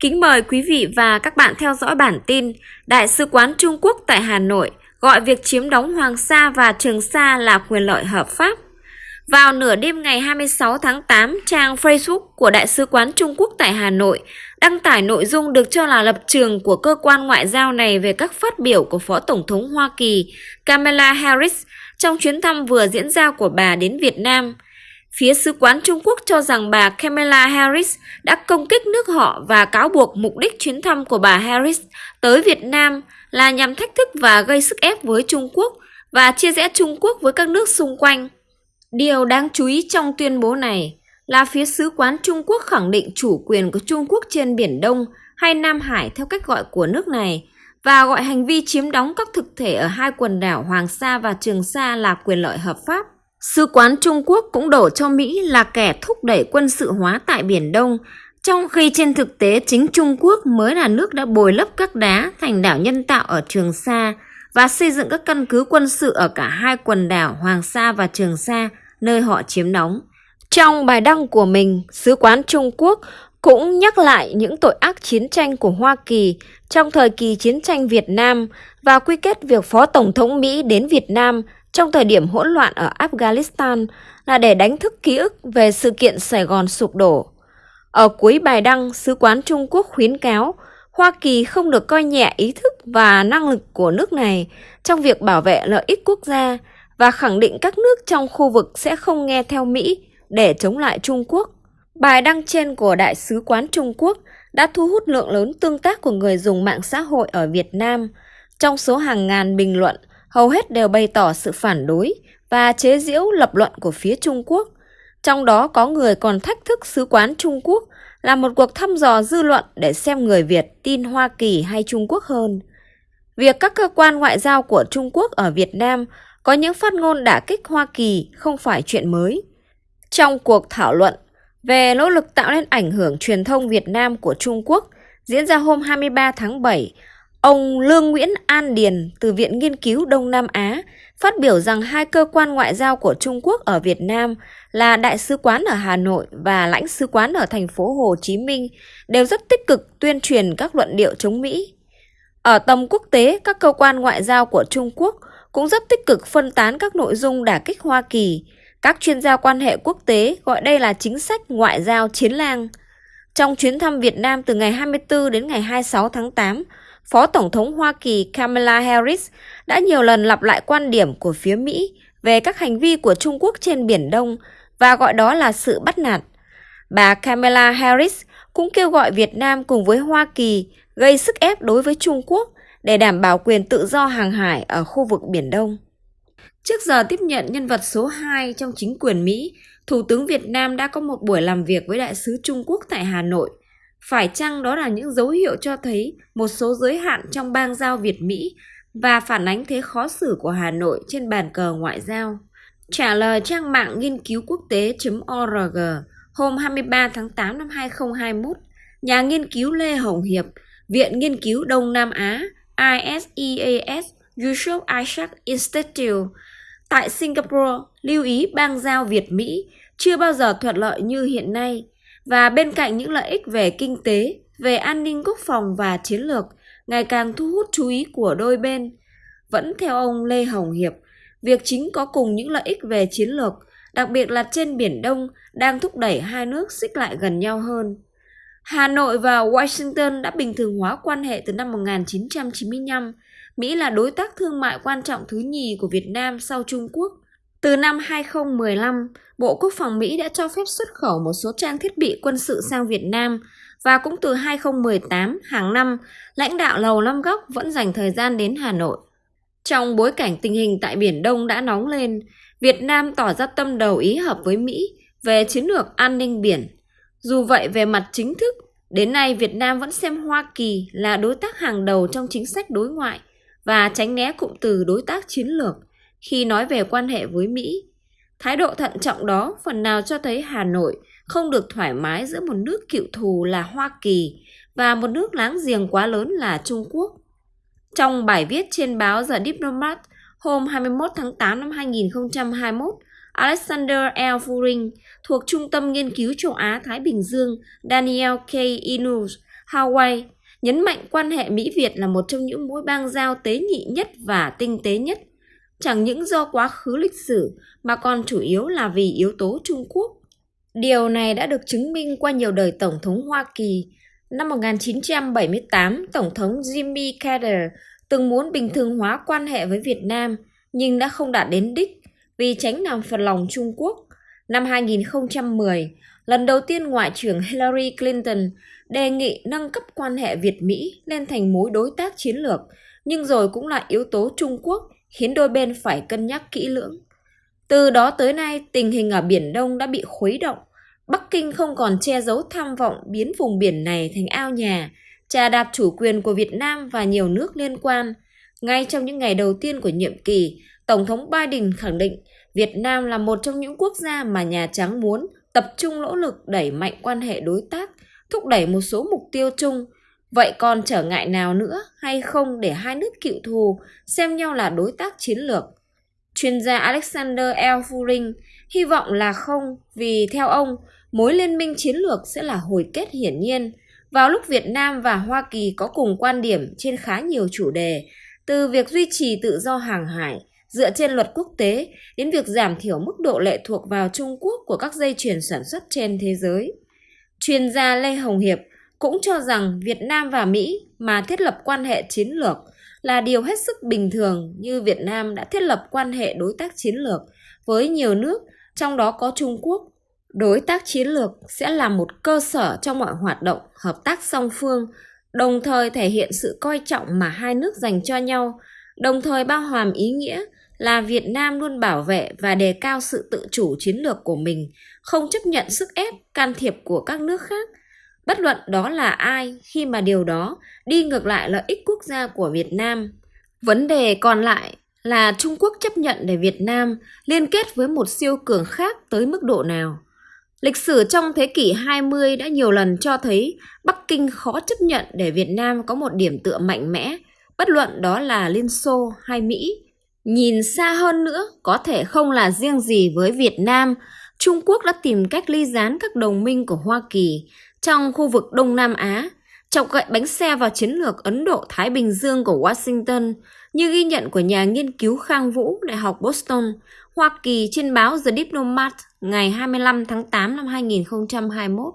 Kính mời quý vị và các bạn theo dõi bản tin Đại sứ quán Trung Quốc tại Hà Nội gọi việc chiếm đóng Hoàng Sa và Trường Sa là quyền lợi hợp pháp. Vào nửa đêm ngày 26 tháng 8, trang Facebook của Đại sứ quán Trung Quốc tại Hà Nội đăng tải nội dung được cho là lập trường của cơ quan ngoại giao này về các phát biểu của Phó Tổng thống Hoa Kỳ Kamala Harris trong chuyến thăm vừa diễn ra của bà đến Việt Nam – Phía sứ quán Trung Quốc cho rằng bà Kamala Harris đã công kích nước họ và cáo buộc mục đích chuyến thăm của bà Harris tới Việt Nam là nhằm thách thức và gây sức ép với Trung Quốc và chia rẽ Trung Quốc với các nước xung quanh. Điều đáng chú ý trong tuyên bố này là phía sứ quán Trung Quốc khẳng định chủ quyền của Trung Quốc trên Biển Đông hay Nam Hải theo cách gọi của nước này và gọi hành vi chiếm đóng các thực thể ở hai quần đảo Hoàng Sa và Trường Sa là quyền lợi hợp pháp. Sứ quán Trung Quốc cũng đổ cho Mỹ là kẻ thúc đẩy quân sự hóa tại Biển Đông, trong khi trên thực tế chính Trung Quốc mới là nước đã bồi lấp các đá thành đảo nhân tạo ở Trường Sa và xây dựng các căn cứ quân sự ở cả hai quần đảo Hoàng Sa và Trường Sa, nơi họ chiếm đóng. Trong bài đăng của mình, Sứ quán Trung Quốc cũng nhắc lại những tội ác chiến tranh của Hoa Kỳ trong thời kỳ chiến tranh Việt Nam và quy kết việc Phó Tổng thống Mỹ đến Việt Nam trong thời điểm hỗn loạn ở Afghanistan là để đánh thức ký ức về sự kiện Sài Gòn sụp đổ. Ở cuối bài đăng, Sứ quán Trung Quốc khuyến cáo Hoa Kỳ không được coi nhẹ ý thức và năng lực của nước này trong việc bảo vệ lợi ích quốc gia và khẳng định các nước trong khu vực sẽ không nghe theo Mỹ để chống lại Trung Quốc. Bài đăng trên của Đại sứ quán Trung Quốc đã thu hút lượng lớn tương tác của người dùng mạng xã hội ở Việt Nam. Trong số hàng ngàn bình luận, hầu hết đều bày tỏ sự phản đối và chế giễu lập luận của phía Trung Quốc. Trong đó có người còn thách thức sứ quán Trung Quốc là một cuộc thăm dò dư luận để xem người Việt tin Hoa Kỳ hay Trung Quốc hơn. Việc các cơ quan ngoại giao của Trung Quốc ở Việt Nam có những phát ngôn đả kích Hoa Kỳ không phải chuyện mới. Trong cuộc thảo luận về nỗ lực tạo nên ảnh hưởng truyền thông Việt Nam của Trung Quốc diễn ra hôm 23 tháng 7 Ông Lương Nguyễn An Điền từ Viện Nghiên cứu Đông Nam Á phát biểu rằng hai cơ quan ngoại giao của Trung Quốc ở Việt Nam là Đại sứ quán ở Hà Nội và lãnh sứ quán ở thành phố Hồ Chí Minh đều rất tích cực tuyên truyền các luận điệu chống Mỹ. Ở tầm quốc tế, các cơ quan ngoại giao của Trung Quốc cũng rất tích cực phân tán các nội dung đả kích Hoa Kỳ. Các chuyên gia quan hệ quốc tế gọi đây là chính sách ngoại giao chiến lang. Trong chuyến thăm Việt Nam từ ngày 24 đến ngày 26 tháng 8, Phó Tổng thống Hoa Kỳ Kamala Harris đã nhiều lần lặp lại quan điểm của phía Mỹ về các hành vi của Trung Quốc trên Biển Đông và gọi đó là sự bắt nạt. Bà Kamala Harris cũng kêu gọi Việt Nam cùng với Hoa Kỳ gây sức ép đối với Trung Quốc để đảm bảo quyền tự do hàng hải ở khu vực Biển Đông. Trước giờ tiếp nhận nhân vật số 2 trong chính quyền Mỹ, Thủ tướng Việt Nam đã có một buổi làm việc với đại sứ Trung Quốc tại Hà Nội – phải chăng đó là những dấu hiệu cho thấy một số giới hạn trong bang giao Việt-Mỹ và phản ánh thế khó xử của Hà Nội trên bàn cờ ngoại giao? Trả lời trang mạng nghiên cứu quốc tế.org hôm 23 tháng 8 năm 2021, nhà nghiên cứu Lê Hồng Hiệp, Viện Nghiên cứu Đông Nam Á ISEAS Yusof Isaac Institute tại Singapore lưu ý bang giao Việt-Mỹ chưa bao giờ thuận lợi như hiện nay – và bên cạnh những lợi ích về kinh tế, về an ninh quốc phòng và chiến lược ngày càng thu hút chú ý của đôi bên, vẫn theo ông Lê Hồng Hiệp, việc chính có cùng những lợi ích về chiến lược, đặc biệt là trên Biển Đông, đang thúc đẩy hai nước xích lại gần nhau hơn. Hà Nội và Washington đã bình thường hóa quan hệ từ năm 1995. Mỹ là đối tác thương mại quan trọng thứ nhì của Việt Nam sau Trung Quốc – từ năm 2015, Bộ Quốc phòng Mỹ đã cho phép xuất khẩu một số trang thiết bị quân sự sang Việt Nam và cũng từ 2018 hàng năm, lãnh đạo Lầu Năm Góc vẫn dành thời gian đến Hà Nội. Trong bối cảnh tình hình tại Biển Đông đã nóng lên, Việt Nam tỏ ra tâm đầu ý hợp với Mỹ về chiến lược an ninh biển. Dù vậy về mặt chính thức, đến nay Việt Nam vẫn xem Hoa Kỳ là đối tác hàng đầu trong chính sách đối ngoại và tránh né cụm từ đối tác chiến lược khi nói về quan hệ với Mỹ. Thái độ thận trọng đó phần nào cho thấy Hà Nội không được thoải mái giữa một nước cựu thù là Hoa Kỳ và một nước láng giềng quá lớn là Trung Quốc. Trong bài viết trên báo The Diplomat hôm 21 tháng 8 năm 2021, Alexander L. Furing thuộc Trung tâm Nghiên cứu châu Á-Thái Bình Dương Daniel K. Inus Hawaii, nhấn mạnh quan hệ Mỹ-Việt là một trong những mối bang giao tế nhị nhất và tinh tế nhất, chẳng những do quá khứ lịch sử mà còn chủ yếu là vì yếu tố Trung Quốc. Điều này đã được chứng minh qua nhiều đời Tổng thống Hoa Kỳ. Năm 1978, Tổng thống Jimmy Carter từng muốn bình thường hóa quan hệ với Việt Nam nhưng đã không đạt đến đích vì tránh làm phật lòng Trung Quốc. Năm 2010, lần đầu tiên Ngoại trưởng Hillary Clinton đề nghị nâng cấp quan hệ Việt-Mỹ lên thành mối đối tác chiến lược, nhưng rồi cũng là yếu tố Trung Quốc khiến đôi bên phải cân nhắc kỹ lưỡng. Từ đó tới nay, tình hình ở Biển Đông đã bị khuấy động. Bắc Kinh không còn che giấu tham vọng biến vùng biển này thành ao nhà, trà đạp chủ quyền của Việt Nam và nhiều nước liên quan. Ngay trong những ngày đầu tiên của nhiệm kỳ, Tổng thống Biden khẳng định Việt Nam là một trong những quốc gia mà Nhà Trắng muốn tập trung nỗ lực đẩy mạnh quan hệ đối tác, thúc đẩy một số mục tiêu chung. Vậy còn trở ngại nào nữa hay không để hai nước cựu thù xem nhau là đối tác chiến lược? Chuyên gia Alexander L. Furing hy vọng là không vì theo ông, mối liên minh chiến lược sẽ là hồi kết hiển nhiên. Vào lúc Việt Nam và Hoa Kỳ có cùng quan điểm trên khá nhiều chủ đề, từ việc duy trì tự do hàng hải, dựa trên luật quốc tế đến việc giảm thiểu mức độ lệ thuộc vào Trung Quốc của các dây chuyền sản xuất trên thế giới. Chuyên gia Lê Hồng Hiệp cũng cho rằng Việt Nam và Mỹ mà thiết lập quan hệ chiến lược là điều hết sức bình thường như Việt Nam đã thiết lập quan hệ đối tác chiến lược với nhiều nước, trong đó có Trung Quốc. Đối tác chiến lược sẽ là một cơ sở trong mọi hoạt động hợp tác song phương, đồng thời thể hiện sự coi trọng mà hai nước dành cho nhau, đồng thời bao hàm ý nghĩa là Việt Nam luôn bảo vệ và đề cao sự tự chủ chiến lược của mình, không chấp nhận sức ép, can thiệp của các nước khác. Bất luận đó là ai khi mà điều đó đi ngược lại lợi ích quốc gia của Việt Nam. Vấn đề còn lại là Trung Quốc chấp nhận để Việt Nam liên kết với một siêu cường khác tới mức độ nào. Lịch sử trong thế kỷ 20 đã nhiều lần cho thấy Bắc Kinh khó chấp nhận để Việt Nam có một điểm tựa mạnh mẽ, bất luận đó là Liên Xô hay Mỹ. Nhìn xa hơn nữa, có thể không là riêng gì với Việt Nam, Trung Quốc đã tìm cách ly gián các đồng minh của Hoa Kỳ trong khu vực Đông Nam Á, chọc gậy bánh xe vào chiến lược Ấn Độ-Thái Bình Dương của Washington, như ghi nhận của nhà nghiên cứu Khang Vũ, Đại học Boston, Hoa Kỳ trên báo The Diplomat ngày 25 tháng 8 năm 2021.